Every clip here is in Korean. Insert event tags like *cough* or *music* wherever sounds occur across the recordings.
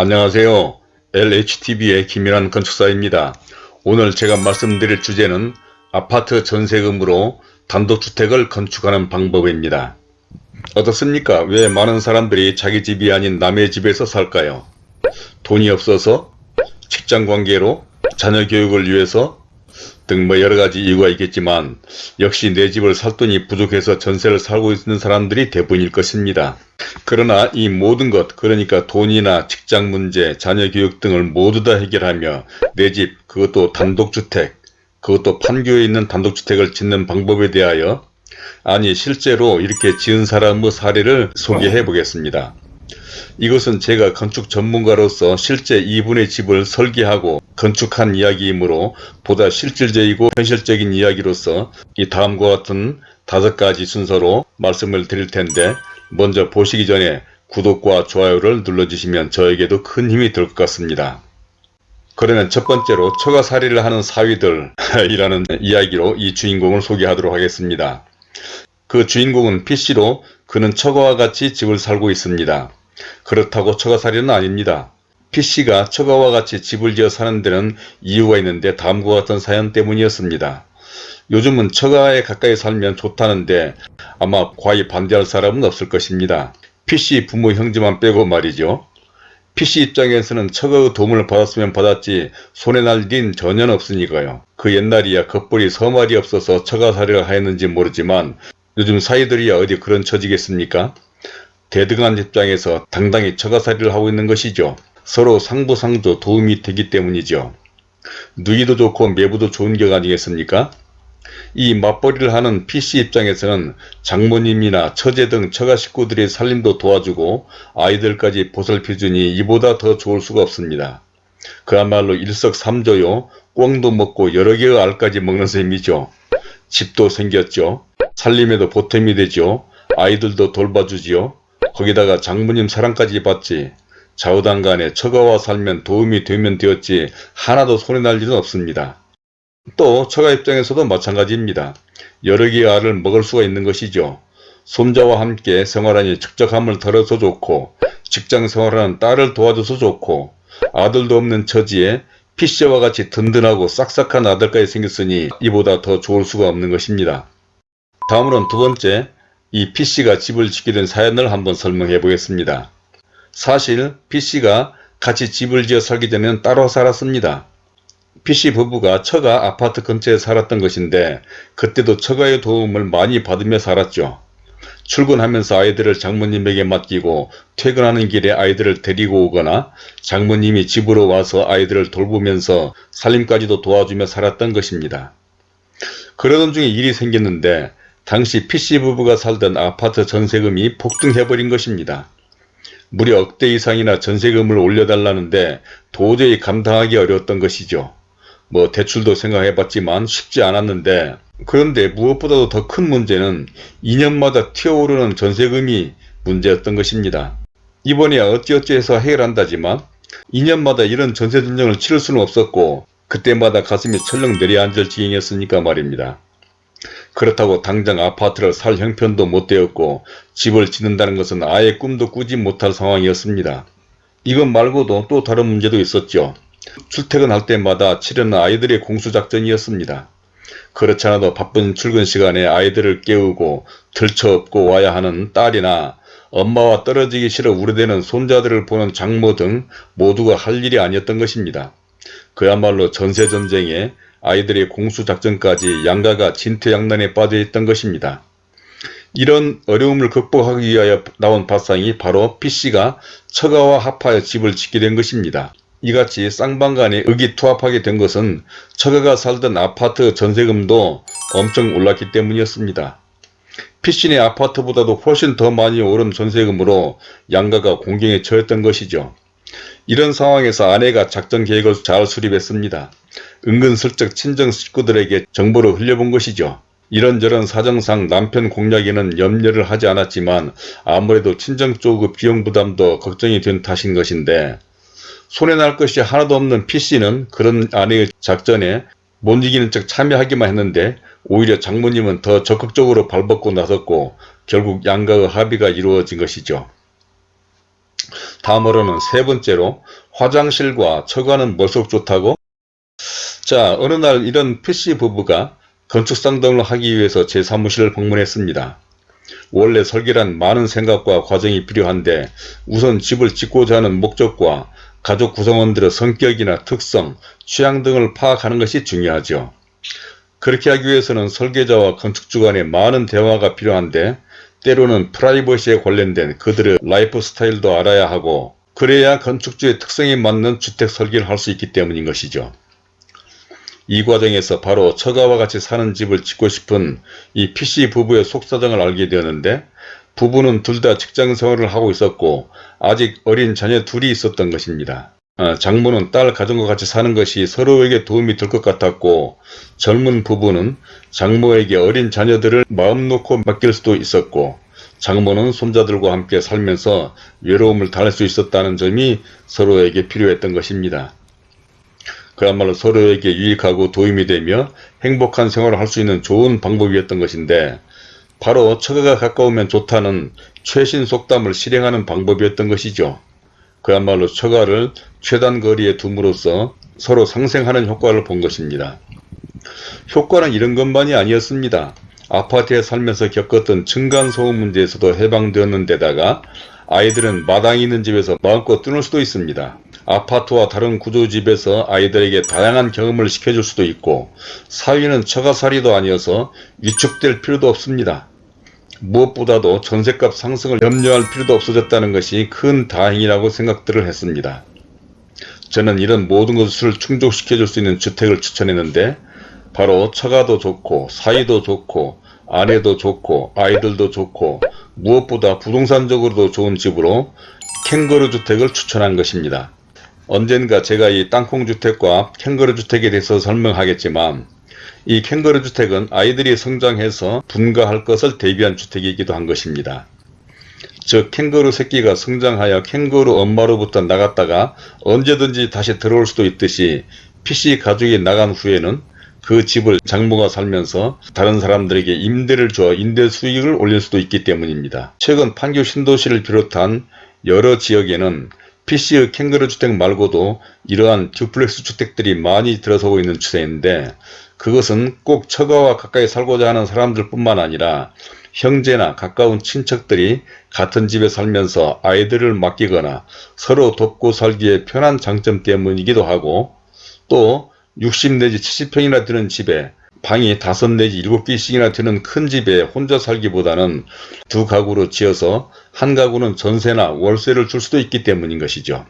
안녕하세요. LHTV의 김일환 건축사입니다. 오늘 제가 말씀드릴 주제는 아파트 전세금으로 단독주택을 건축하는 방법입니다. 어떻습니까? 왜 많은 사람들이 자기 집이 아닌 남의 집에서 살까요? 돈이 없어서? 직장관계로? 자녀 교육을 위해서? 등 뭐 여러가지 이유가 있겠지만 역시 내 집을 살 돈이 부족해서 전세를 살고 있는 사람들이 대부분일 것입니다. 그러나 이 모든 것 그러니까 돈이나 직장 문제, 자녀 교육 등을 모두 다 해결하며 내 집 그것도 단독주택 그것도 판교에 있는 단독주택을 짓는 방법에 대하여 아니 실제로 이렇게 지은 사람의 사례를 소개해 보겠습니다. 이것은 제가 건축 전문가로서 실제 이분의 집을 설계하고 건축한 이야기이므로 보다 실질적이고 현실적인 이야기로서 이 다음과 같은 다섯 가지 순서로 말씀을 드릴 텐데 먼저 보시기 전에 구독과 좋아요를 눌러주시면 저에게도 큰 힘이 될 것 같습니다. 그러면 첫 번째로 처가살이를 하는 사위들 이라는 *laughs* 이야기로 이 주인공을 소개하도록 하겠습니다. 그 주인공은 PC로 그는 처가와 같이 집을 살고 있습니다. 그렇다고 처가살이는 아닙니다. PC가 처가와 같이 집을 지어 사는 데는 이유가 있는데 다음과 같은 사연 때문이었습니다. 요즘은 처가에 가까이 살면 좋다는데 아마 과히 반대할 사람은 없을 것입니다. PC 부모 형제만 빼고 말이죠. PC 입장에서는 처가의 도움을 받았으면 받았지 손에 날일 전혀 없으니까요. 그 옛날이야 겉벌이 서말이 없어서 처가살이를 하였는지 모르지만 요즘 사이들이야 어디 그런 처지겠습니까? 대등한 입장에서 당당히 처가살이를 하고 있는 것이죠. 서로 상부상조 도움이 되기 때문이죠. 누이도 좋고 매부도 좋은 격 아니겠습니까? 이 맞벌이를 하는 PC 입장에서는 장모님이나 처제 등 처가 식구들의 살림도 도와주고 아이들까지 보살펴주니 이보다 더 좋을 수가 없습니다. 그야말로 일석삼조요. 꽁도 먹고 여러 개의 알까지 먹는 셈이죠. 집도 생겼죠. 살림에도 보탬이 되죠. 아이들도 돌봐주지요. 거기다가 장모님 사랑까지 받지. 좌우당 간에 처가와 살면 도움이 되면 되었지 하나도 손에 날 일은 없습니다. 또 처가 입장에서도 마찬가지입니다. 여러 개의 알을 먹을 수가 있는 것이죠. 손자와 함께 생활하니 적적함을 덜어서 좋고 직장 생활하는 딸을 도와줘서 좋고 아들도 없는 처지에 피씨와 같이 든든하고 싹싹한 아들까지 생겼으니 이보다 더 좋을 수가 없는 것입니다. 다음으로는 두 번째 이 PC가 집을 짓게 된 사연을 한번 설명해 보겠습니다. 사실 PC가 같이 집을 지어 살기 전에는 따로 살았습니다. PC 부부가 처가 아파트 근처에 살았던 것인데 그때도 처가의 도움을 많이 받으며 살았죠. 출근하면서 아이들을 장모님에게 맡기고 퇴근하는 길에 아이들을 데리고 오거나 장모님이 집으로 와서 아이들을 돌보면서 살림까지도 도와주며 살았던 것입니다. 그러던 중에 일이 생겼는데 당시 PC부부가 살던 아파트 전세금이 폭등해버린 것입니다. 무려 억대 이상이나 전세금을 올려달라는데 도저히 감당하기 어려웠던 것이죠. 뭐 대출도 생각해봤지만 쉽지 않았는데 그런데 무엇보다도 더 큰 문제는 2년마다 튀어오르는 전세금이 문제였던 것입니다. 이번에야 어찌어찌 해서 해결한다지만 2년마다 이런 전세 전쟁을 치를 수는 없었고 그때마다 가슴이 철렁 내려앉을 지경이었으니까 말입니다. 그렇다고 당장 아파트를 살 형편도 못 되었고 집을 짓는다는 것은 아예 꿈도 꾸지 못할 상황이었습니다. 이것 말고도 또 다른 문제도 있었죠. 출퇴근할 때마다 치르는 아이들의 공수작전이었습니다. 그렇지 않아도 바쁜 출근 시간에 아이들을 깨우고 들쳐업고 와야 하는 딸이나 엄마와 떨어지기 싫어 우려대는 손자들을 보는 장모 등 모두가 할 일이 아니었던 것입니다. 그야말로 전세전쟁에 아이들의 공수작전까지 양가가 진퇴양난에 빠져있던 것입니다. 이런 어려움을 극복하기 위하여 나온 발상이 바로 PC가 처가와 합하여 집을 짓게 된 것입니다. 이같이 쌍방간에 의기투합하게 된 것은 처가가 살던 아파트 전세금도 엄청 올랐기 때문이었습니다. 피신의 아파트보다도 훨씬 더 많이 오른 전세금으로 양가가 공경에 처했던 것이죠. 이런 상황에서 아내가 작전 계획을 잘 수립했습니다. 은근슬쩍 친정 식구들에게 정보를 흘려본 것이죠. 이런저런 사정상 남편 공략에는 염려를 하지 않았지만 아무래도 친정 쪽의 비용 부담도 걱정이 된 탓인 것인데 손에 날 것이 하나도 없는 PC는 그런 아내의 작전에 못 이기는 척 참여하기만 했는데 오히려 장모님은 더 적극적으로 발벗고 나섰고 결국 양가의 합의가 이루어진 것이죠. 다음으로는 세 번째로 화장실과 처가는 뭘수록 좋다고? 자 어느 날 이런 PC 부부가 건축 상담을 하기 위해서 제 사무실을 방문했습니다. 원래 설계란 많은 생각과 과정이 필요한데 우선 집을 짓고자 하는 목적과 가족 구성원들의 성격이나 특성, 취향 등을 파악하는 것이 중요하죠. 그렇게 하기 위해서는 설계자와 건축주 간에 많은 대화가 필요한데 때로는 프라이버시에 관련된 그들의 라이프 스타일도 알아야 하고 그래야 건축주의 특성에 맞는 주택 설계를 할 수 있기 때문인 것이죠. 이 과정에서 바로 처가와 같이 사는 집을 짓고 싶은 이 P씨 부부의 속사정을 알게 되었는데 부부는 둘 다 직장 생활을 하고 있었고 아직 어린 자녀 둘이 있었던 것입니다. 어, 장모는 딸 가정과 같이 사는 것이 서로에게 도움이 될 것 같았고 젊은 부부는 장모에게 어린 자녀들을 마음 놓고 맡길 수도 있었고 장모는 손자들과 함께 살면서 외로움을 달랠 수 있었다는 점이 서로에게 필요했던 것입니다. 그야말로 서로에게 유익하고 도움이 되며 행복한 생활을 할 수 있는 좋은 방법이었던 것인데 바로 처가가 가까우면 좋다는 최신 속담을 실행하는 방법이었던 것이죠. 그야말로 처가를 최단 거리에 둠으로써 서로 상생하는 효과를 본 것입니다. 효과는 이런 것만이 아니었습니다. 아파트에 살면서 겪었던 층간소음 문제에서도 해방되었는 데다가 아이들은 마당이 있는 집에서 마음껏 뛰놀 수도 있습니다. 아파트와 다른 구조집에서 아이들에게 다양한 경험을 시켜줄 수도 있고 사위는 처가살이도 아니어서 위축될 필요도 없습니다. 무엇보다도 전셋값 상승을 염려할 필요도 없어졌다는 것이 큰 다행이라고 생각들을 했습니다. 저는 이런 모든 것을 충족시켜줄 수 있는 주택을 추천했는데 바로 처가도 좋고 사이도 좋고 아내도 좋고 아이들도 좋고 무엇보다 부동산적으로도 좋은 집으로 캥거루 주택을 추천한 것입니다. 언젠가 제가 이 땅콩주택과 캥거루 주택에 대해서 설명하겠지만 이 캥거루 주택은 아이들이 성장해서 분가할 것을 대비한 주택이기도 한 것입니다. 즉 캥거루 새끼가 성장하여 캥거루 엄마로부터 나갔다가 언제든지 다시 들어올 수도 있듯이 PC 가족이 나간 후에는 그 집을 장모가 살면서 다른 사람들에게 임대를 줘 임대 수익을 올릴 수도 있기 때문입니다. 최근 판교 신도시를 비롯한 여러 지역에는 PC의 캥거루 주택 말고도 이러한 듀플렉스 주택들이 많이 들어서고 있는 추세인데 그것은 꼭 처가와 가까이 살고자 하는 사람들 뿐만 아니라 형제나 가까운 친척들이 같은 집에 살면서 아이들을 맡기거나 서로 돕고 살기에 편한 장점 때문이기도 하고 또 60 내지 70평이나 되는 집에 방이 5 내지 7개씩이나 되는 큰 집에 혼자 살기보다는 두 가구로 지어서 한 가구는 전세나 월세를 줄 수도 있기 때문인 것이죠.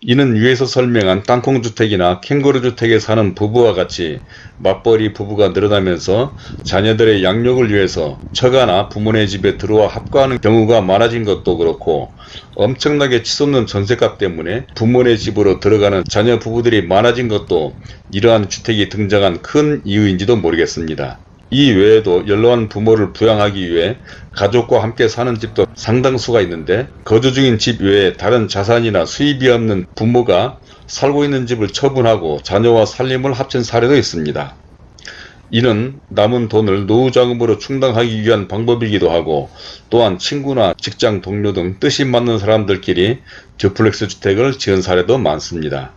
이는 위에서 설명한 땅콩주택이나 캥거루주택에 사는 부부와 같이 맞벌이 부부가 늘어나면서 자녀들의 양육을 위해서 처가나 부모네 집에 들어와 합가하는 경우가 많아진 것도 그렇고 엄청나게 치솟는 전세값 때문에 부모네 집으로 들어가는 자녀 부부들이 많아진 것도 이러한 주택이 등장한 큰 이유인지도 모르겠습니다. 이 외에도 연로한 부모를 부양하기 위해 가족과 함께 사는 집도 상당수가 있는데 거주 중인 집 외에 다른 자산이나 수입이 없는 부모가 살고 있는 집을 처분하고 자녀와 살림을 합친 사례도 있습니다. 이는 남은 돈을 노후자금으로 충당하기 위한 방법이기도 하고 또한 친구나 직장 동료 등 뜻이 맞는 사람들끼리 듀플렉스 주택을 지은 사례도 많습니다.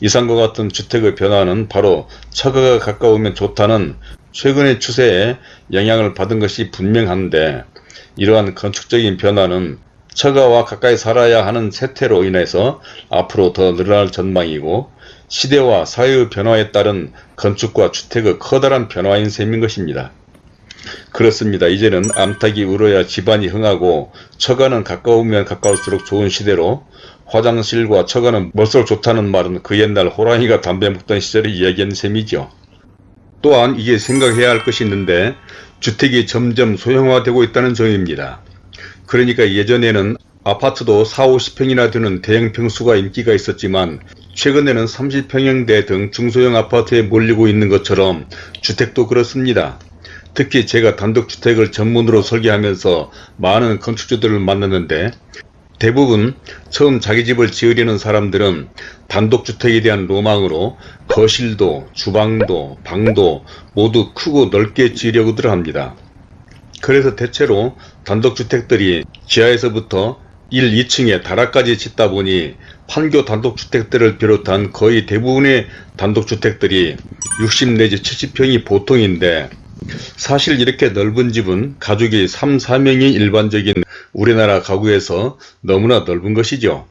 이상과 같은 주택의 변화는 바로 처가가 가까우면 좋다는 최근의 추세에 영향을 받은 것이 분명한데 이러한 건축적인 변화는 처가와 가까이 살아야 하는 세태로 인해서 앞으로 더 늘어날 전망이고 시대와 사회의 변화에 따른 건축과 주택의 커다란 변화인 셈인 것입니다. 그렇습니다. 이제는 암탉이 울어야 집안이 흥하고 처가는 가까우면 가까울수록 좋은 시대로 화장실과 처가는 멀수록 좋다는 말은 그 옛날 호랑이가 담배 먹던 시절을 이야기한 셈이죠. 또한 이게 생각해야 할 것이 있는데 주택이 점점 소형화되고 있다는 점입니다. 그러니까 예전에는 아파트도 4, 50평이나 되는 대형 평수가 인기가 있었지만 최근에는 30평형대 등 중소형 아파트에 몰리고 있는 것처럼 주택도 그렇습니다. 특히 제가 단독주택을 전문으로 설계하면서 많은 건축주들을 만났는데 대부분 처음 자기 집을 지으려는 사람들은 단독주택에 대한 로망으로 거실도 주방도 방도 모두 크고 넓게 지으려고들 합니다. 그래서 대체로 단독주택들이 지하에서부터 1, 2층에 다락까지 짓다 보니 판교 단독주택들을 비롯한 거의 대부분의 단독주택들이 60 내지 70평이 보통인데 사실 이렇게 넓은 집은 가족이 3, 4명이 일반적인 우리나라 가구에서 너무나 넓은 것이죠.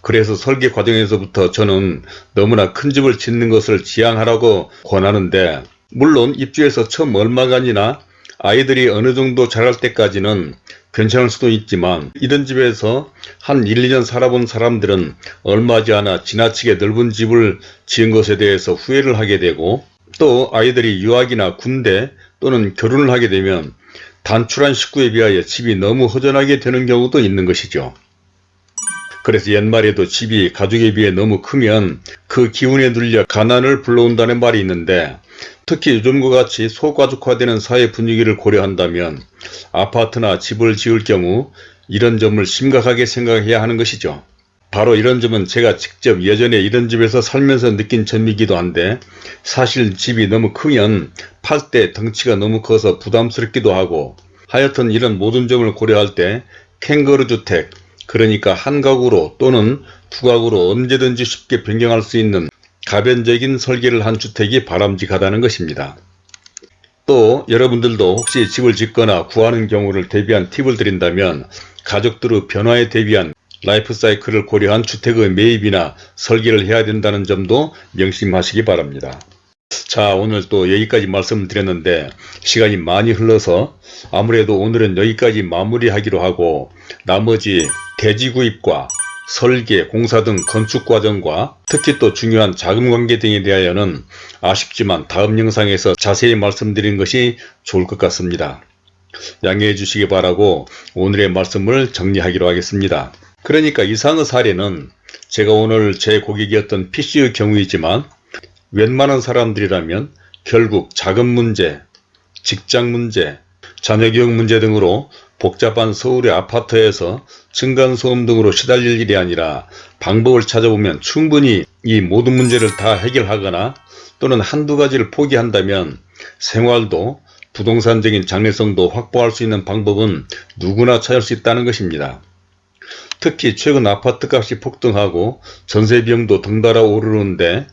그래서 설계 과정에서부터 저는 너무나 큰 집을 짓는 것을 지향하라고 권하는데 물론 입주해서 처음 얼마간이나 아이들이 어느 정도 자랄 때까지는 괜찮을 수도 있지만 이런 집에서 한 1, 2년 살아본 사람들은 얼마지 않아 지나치게 넓은 집을 지은 것에 대해서 후회를 하게 되고 또 아이들이 유학이나 군대 또는 결혼을 하게 되면 단출한 식구에 비하여 집이 너무 허전하게 되는 경우도 있는 것이죠. 그래서 옛말에도 집이 가족에 비해 너무 크면 그 기운에 눌려 가난을 불러온다는 말이 있는데 특히 요즘과 같이 소가족화되는 사회 분위기를 고려한다면 아파트나 집을 지을 경우 이런 점을 심각하게 생각해야 하는 것이죠. 바로 이런 점은 제가 직접 예전에 이런 집에서 살면서 느낀 점이기도 한데 사실 집이 너무 크면 팔 때 덩치가 너무 커서 부담스럽기도 하고 하여튼 이런 모든 점을 고려할 때 캥거루 주택 그러니까 한 가구로 또는 두 가구로 언제든지 쉽게 변경할 수 있는 가변적인 설계를 한 주택이 바람직하다는 것입니다. 또 여러분들도 혹시 집을 짓거나 구하는 경우를 대비한 팁을 드린다면 가족들의 변화에 대비한 라이프 사이클을 고려한 주택의 매입이나 설계를 해야 된다는 점도 명심하시기 바랍니다. 자 오늘 또 여기까지 말씀드렸는데 시간이 많이 흘러서 아무래도 오늘은 여기까지 마무리하기로 하고 나머지 대지 구입과 설계, 공사 등 건축 과정과 특히 또 중요한 자금 관계 등에 대하여는 아쉽지만 다음 영상에서 자세히 말씀드린 것이 좋을 것 같습니다. 양해해 주시기 바라고 오늘의 말씀을 정리하기로 하겠습니다. 그러니까 이상의 사례는 제가 오늘 제 고객이었던 PC의 경우이지만 웬만한 사람들이라면 결국 자금 문제, 직장 문제, 자녀 교육 문제 등으로 복잡한 서울의 아파트에서 층간소음 등으로 시달릴 일이 아니라 방법을 찾아보면 충분히 이 모든 문제를 다 해결하거나 또는 한두 가지를 포기한다면 생활도 부동산적인 장래성도 확보할 수 있는 방법은 누구나 찾을 수 있다는 것입니다. 특히 최근 아파트값이 폭등하고 전세 비용도 덩달아 오르는데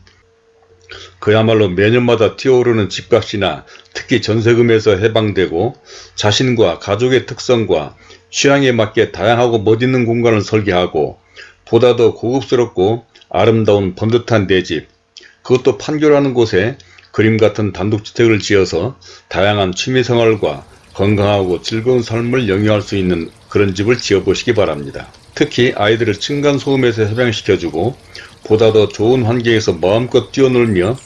그야말로 매년마다 뛰어오르는 집값이나 특히 전세금에서 해방되고 자신과 가족의 특성과 취향에 맞게 다양하고 멋있는 공간을 설계하고 보다 더 고급스럽고 아름다운 번듯한 내 집 그것도 판교라는 곳에 그림 같은 단독주택을 지어서 다양한 취미생활과 건강하고 즐거운 삶을 영위할 수 있는 그런 집을 지어보시기 바랍니다. 특히 아이들을 층간소음에서 해방시켜주고 보다 더 좋은 환경에서 마음껏 뛰어놀며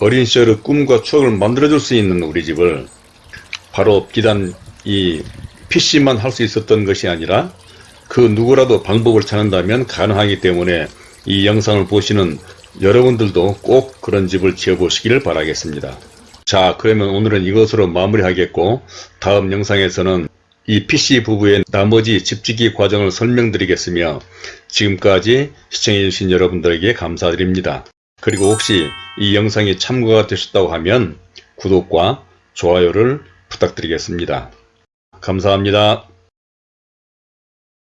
어린 시절의 꿈과 추억을 만들어줄 수 있는 우리 집을 바로 비단 이 PC만 할 수 있었던 것이 아니라 그 누구라도 방법을 찾는다면 가능하기 때문에 이 영상을 보시는 여러분들도 꼭 그런 집을 지어보시기를 바라겠습니다. 자 그러면 오늘은 이것으로 마무리하겠고 다음 영상에서는 이 PC 부부의 나머지 집지기 과정을 설명드리겠으며 지금까지 시청해주신 여러분들에게 감사드립니다. 그리고 혹시 이 영상이 참고가 되셨다고 하면 구독과 좋아요를 부탁드리겠습니다. 감사합니다.